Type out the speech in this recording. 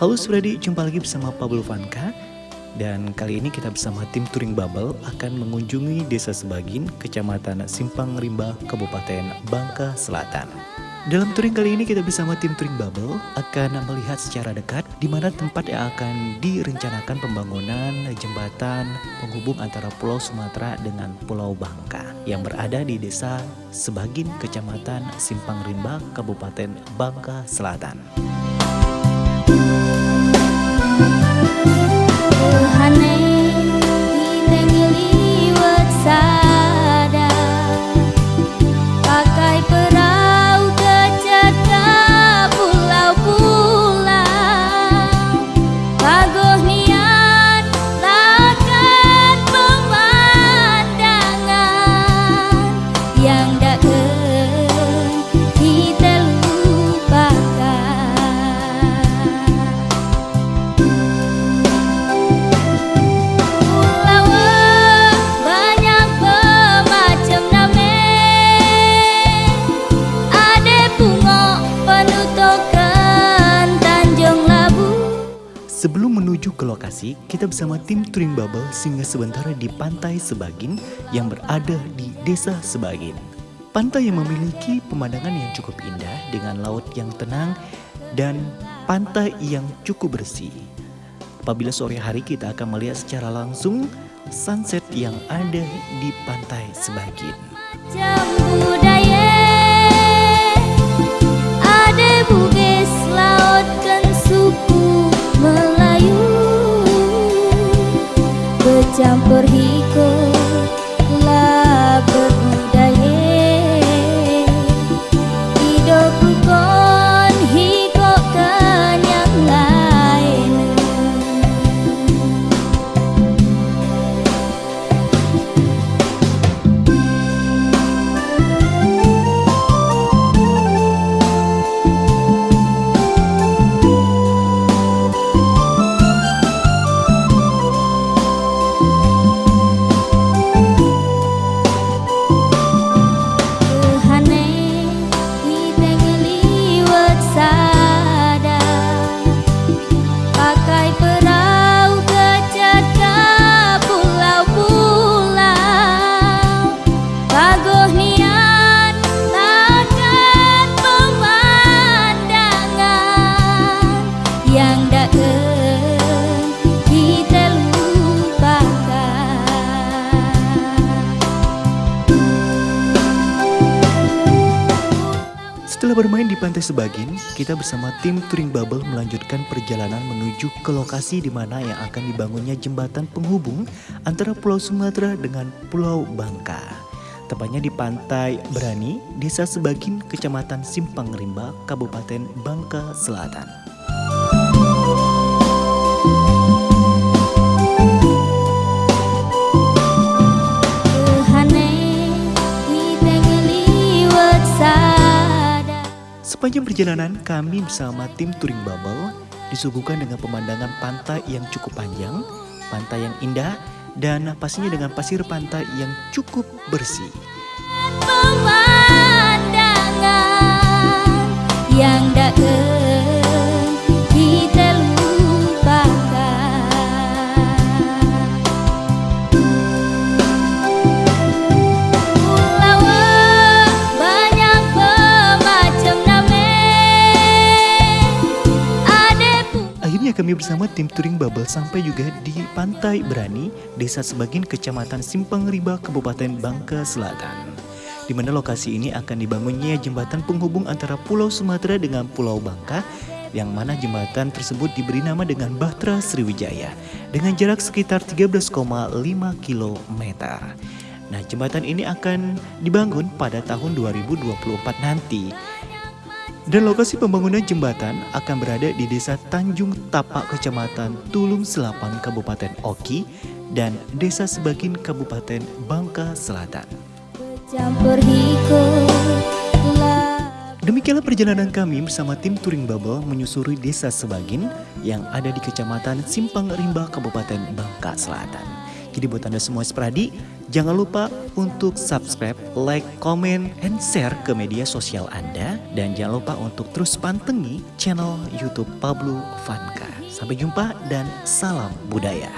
Halo Suradi, jumpa lagi bersama Pablo Vanka. Dan kali ini kita bersama tim Touring Bubble akan mengunjungi Desa Sebagin, Kecamatan Simpang Rimba, Kabupaten Bangka Selatan. Dalam touring kali ini kita bersama tim Touring Bubble akan melihat secara dekat di mana tempat yang akan direncanakan pembangunan jembatan penghubung antara Pulau Sumatera dengan Pulau Bangka yang berada di Desa Sebagin, Kecamatan Simpang Rimba, Kabupaten Bangka Selatan. Tuhan Sebelum menuju ke lokasi, kita bersama tim Touring Bubble singgah sebentar di Pantai Sebagin yang berada di Desa Sebagin. Pantai yang memiliki pemandangan yang cukup indah dengan laut yang tenang dan pantai yang cukup bersih. Apabila sore hari kita akan melihat secara langsung sunset yang ada di Pantai Sebagin. Campur hiko Setelah bermain di Pantai Sebagin, kita bersama tim Touring Bubble melanjutkan perjalanan menuju ke lokasi di mana yang akan dibangunnya jembatan penghubung antara Pulau Sumatera dengan Pulau Bangka. Tepatnya di Pantai Berani, Desa Sebagin, Kecamatan Simpang Rimba, Kabupaten Bangka Selatan. Sepanjang perjalanan kami bersama tim Touring Bubble disuguhkan dengan pemandangan pantai yang cukup panjang, pantai yang indah, dan pastinya dengan pasir pantai yang cukup bersih. Pemandangan yang tak kami bersama tim Touring Bubble sampai juga di Pantai Berani, Desa Sebagin, Kecamatan Simpang Riba, Kabupaten Bangka Selatan. Di mana lokasi ini akan dibangunnya jembatan penghubung antara Pulau Sumatera dengan Pulau Bangka, yang mana jembatan tersebut diberi nama dengan Bahtera Sriwijaya, dengan jarak sekitar 13,5 km. Nah, jembatan ini akan dibangun pada tahun 2024 nanti. Dan lokasi pembangunan jembatan akan berada di Desa Tanjung Tapak, Kecamatan Tulung Selapan, Kabupaten Oki, dan Desa Sebagin, Kabupaten Bangka Selatan. Demikianlah perjalanan kami bersama tim Touring Bubble menyusuri Desa Sebagin yang ada di Kecamatan Simpang Rimba, Kabupaten Bangka Selatan. Jadi buat Anda semua sepradi, Jangan lupa untuk subscribe, like, comment, and share ke media sosial Anda. Dan jangan lupa untuk terus pantengi channel Youtube Pablo Vanka. Sampai jumpa dan salam budaya.